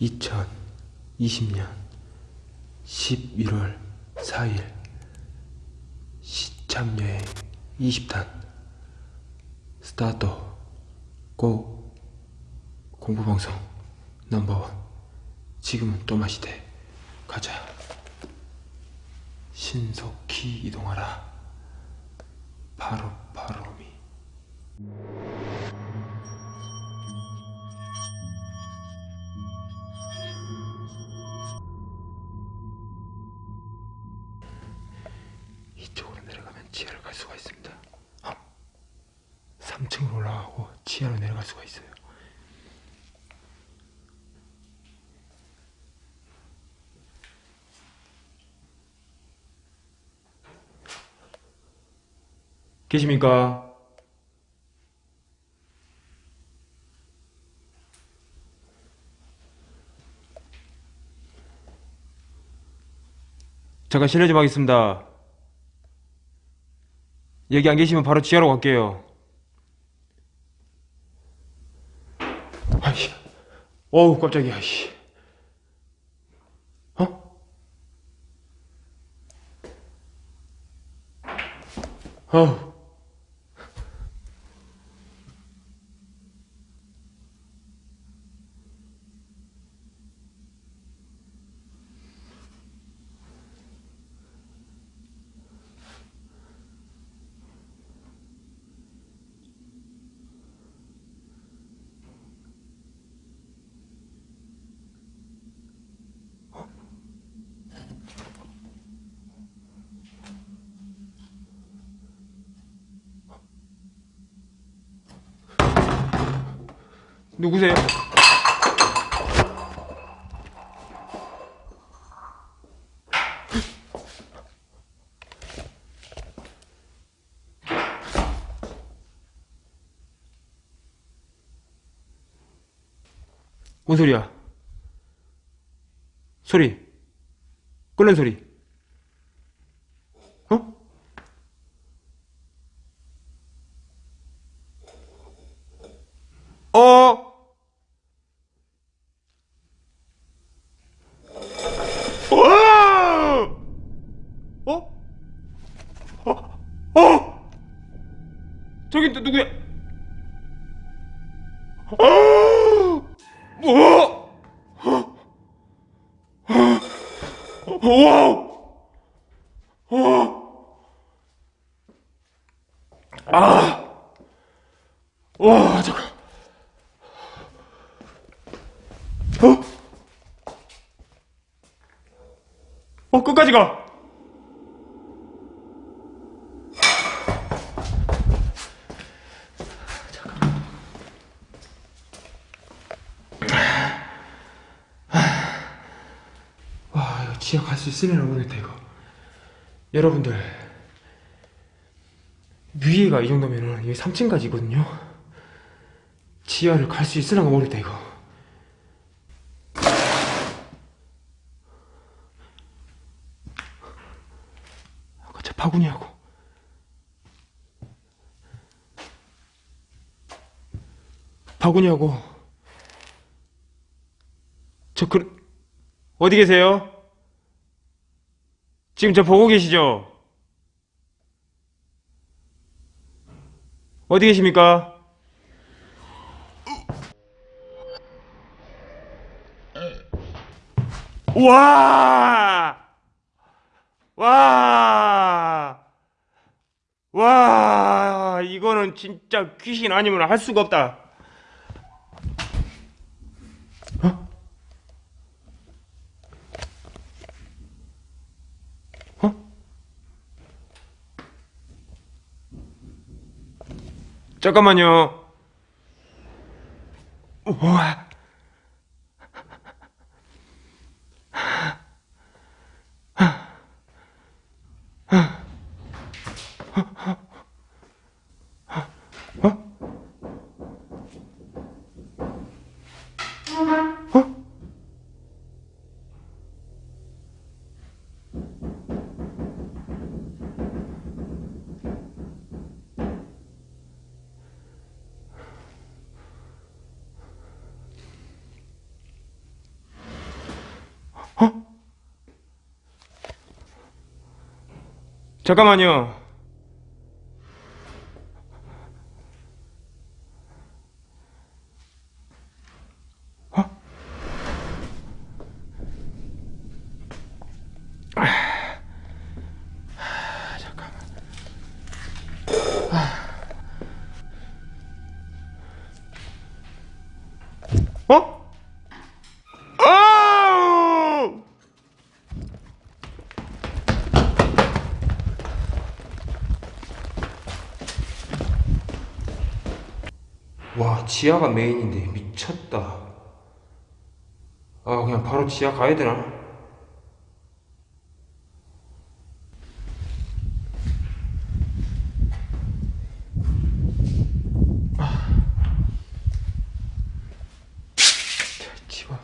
2020년 11월 4일 시참여행 20탄 스타트 고 공부방송 넘버원. 지금은 또마시대 가자. 신속히 이동하라. 바로 바로미 수가 있습니다. 어? 3층으로 올라가고 지하로 내려갈 수가 있어요. 계십니까? 잠깐 실례 좀 하겠습니다. 여기 안 계시면 바로 지하로 갈게요. 아이씨. 어우, 깜짝이야, 씨. 어? 어우. 누구세요? 뭔 소리야? 소리. 끓는 소리. 어? 어? 와! 어? 어? 어? 저기 또 누구야? 어? 뭐? 와! 아! 와, 잠깐. 어? 어, 끝까지 가! 갈수 있으려나 모르겠다, 이거. 여러분들. 위에가 이 정도면은 여기 3층까지거든요. 지하를 갈 수 있으려나 모르겠다, 이거. 아까 저 파군이하고 파군이하고 저 그... 어디 계세요? 지금 저 보고 계시죠? 어디 계십니까? 와! 와! 와, 이거는 진짜 귀신 아니면 할 수가 없다. 잠깐만요. 우와. 잠깐만요. 어? 아, 잠깐만. 아. 어? 아우! 와 지하가 메인인데 미쳤다 아 그냥 바로 지하 가야 되나? 아. 지하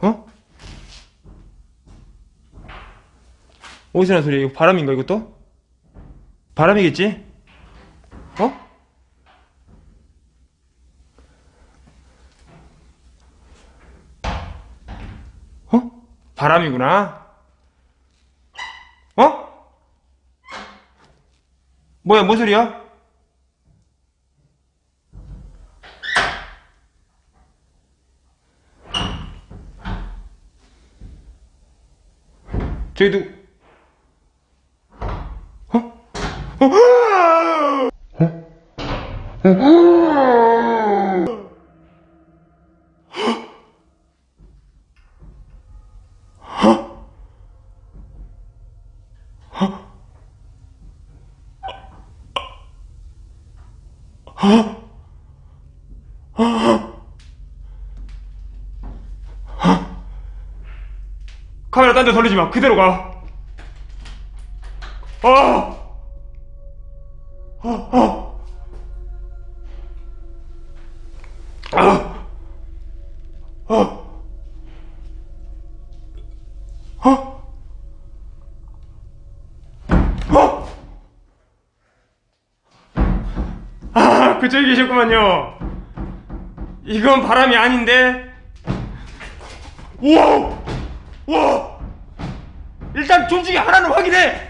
어? 어디서 나는 소리야? 이거 바람인가 이것도? 바람이겠지? 어? 어? 바람이구나. 어? 뭐야, 뭔 소리야? 저기 누 카메라 딴 데 돌리지 마. 그대로 가. 아. 아. 아. 어? 아, 그쪽에 계셨구만요. 이건 바람이 아닌데. 우와! 우와! 일단 존중이 하나는 확인해!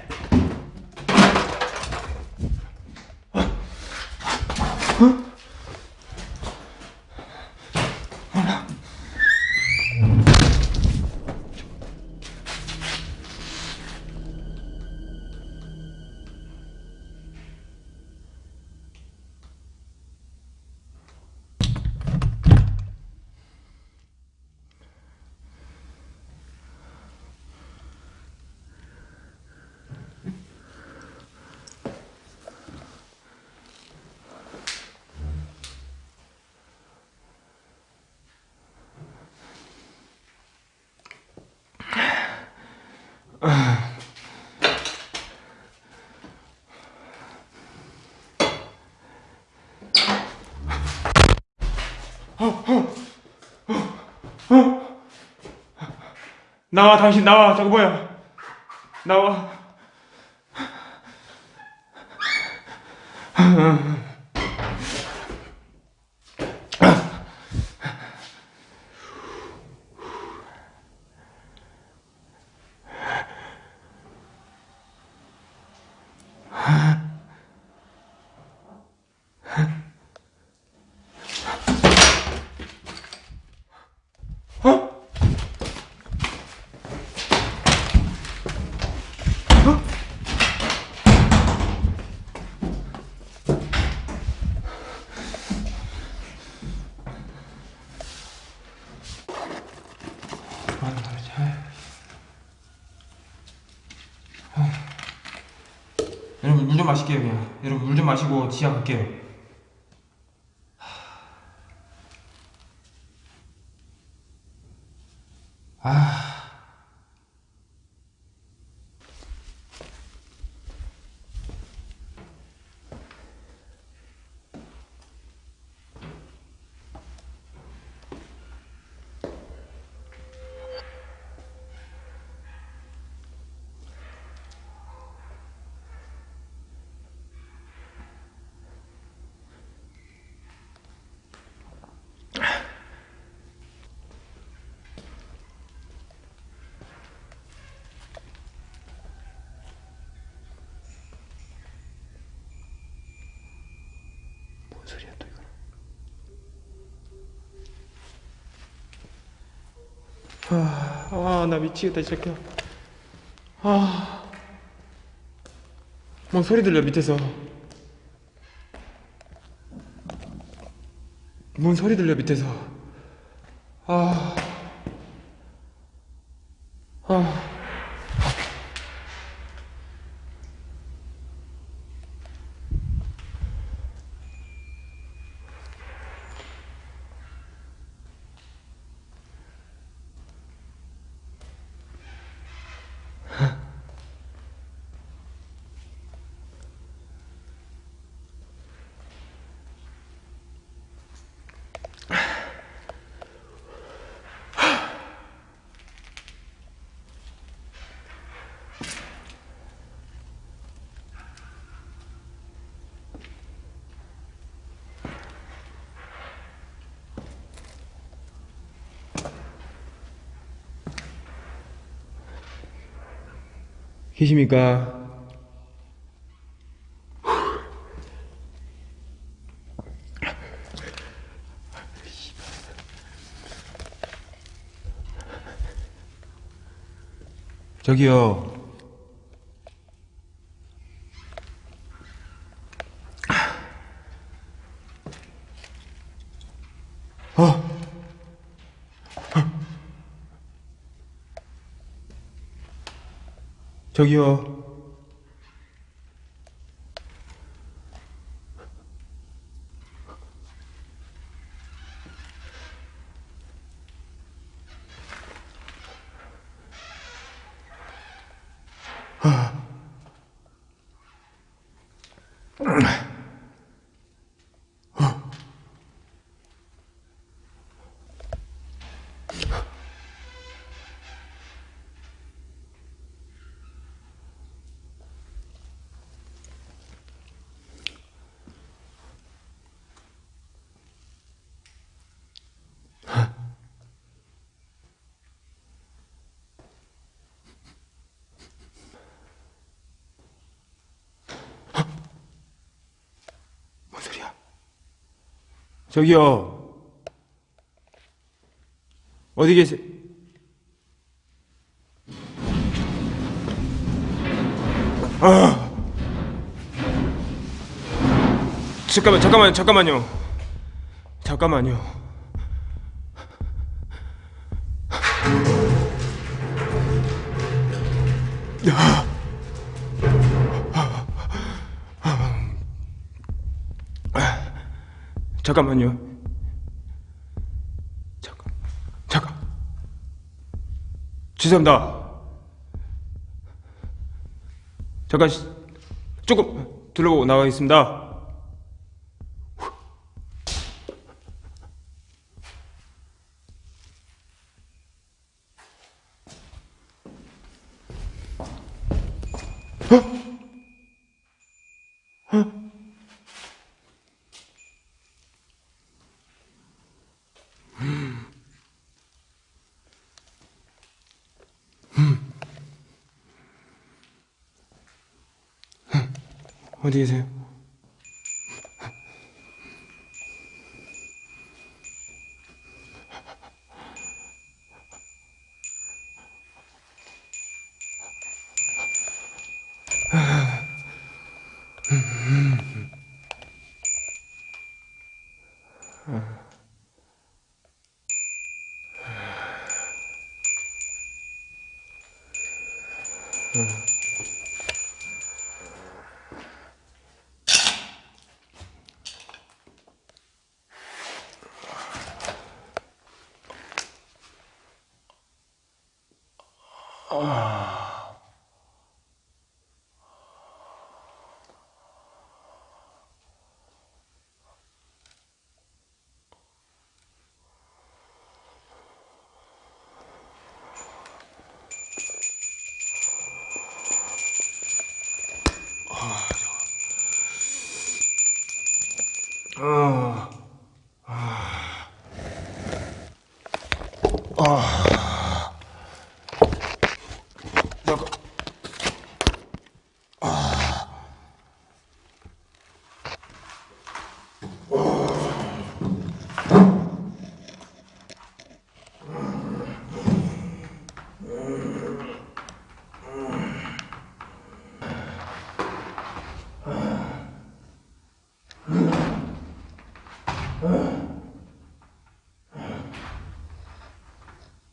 나와, 당신 나와. 저거 뭐야? 나와. huh? 여러분 물 좀 마실게요 그냥. 여러분 물 좀 마시고 지하 갈게요 아, 나 미치겠다, 이 새끼야. 아. 뭔 소리 들려, 밑에서. 뭔 소리 들려, 밑에서. 아. 아. 계십니까? 저기요. 어. 저기요. 뭔 저기요. 어디 계세요? 아. 잠깐만, 잠깐만, 잠깐만요. 잠깐만요. 잠깐만요. 잠깐, 잠깐. 죄송합니다. 잠깐 시- 조금 둘러보고 나가겠습니다. 어 디 계세요? 잠깐.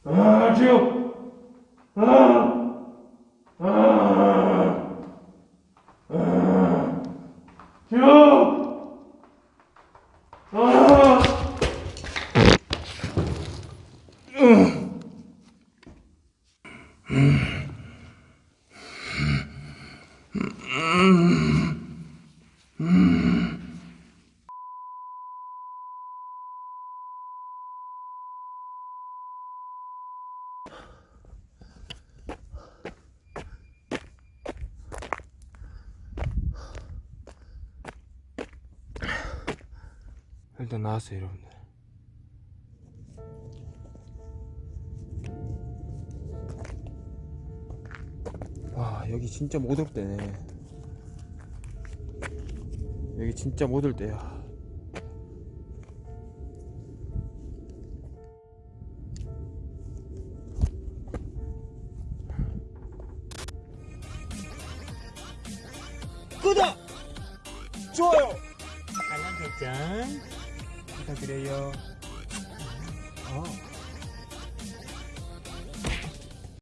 아, 지금. 아, 아, 아, 지금. 아. 일단 나왔어요, 여러분들. 와, 여기 진짜 못 올 때네. 여기 진짜 못 올 때야.